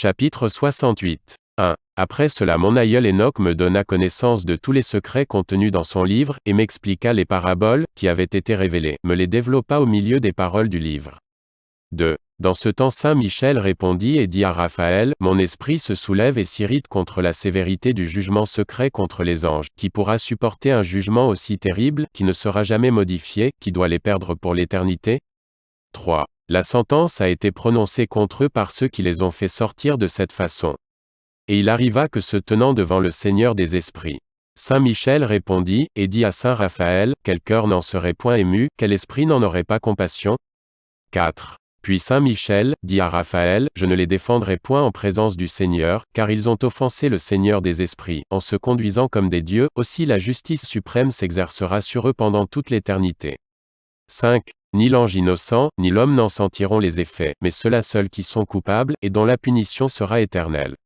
Chapitre 68. 1. Après cela mon aïeul Enoch me donna connaissance de tous les secrets contenus dans son livre, et m'expliqua les paraboles, qui avaient été révélées, me les développa au milieu des paroles du livre. 2. Dans ce temps Saint Michel répondit et dit à Raphaël, Mon esprit se soulève et s'irrite contre la sévérité du jugement secret contre les anges, qui pourra supporter un jugement aussi terrible, qui ne sera jamais modifié, qui doit les perdre pour l'éternité 3. La sentence a été prononcée contre eux par ceux qui les ont fait sortir de cette façon. Et il arriva que se tenant devant le Seigneur des esprits, Saint Michel répondit, et dit à Saint Raphaël, quel cœur n'en serait point ému, quel esprit n'en aurait pas compassion? 4. Puis Saint Michel, dit à Raphaël, je ne les défendrai point en présence du Seigneur, car ils ont offensé le Seigneur des esprits, en se conduisant comme des dieux, aussi la justice suprême s'exercera sur eux pendant toute l'éternité. 5. Ni l'ange innocent, ni l'homme n'en sentiront les effets, mais ceux-là seuls qui sont coupables, et dont la punition sera éternelle.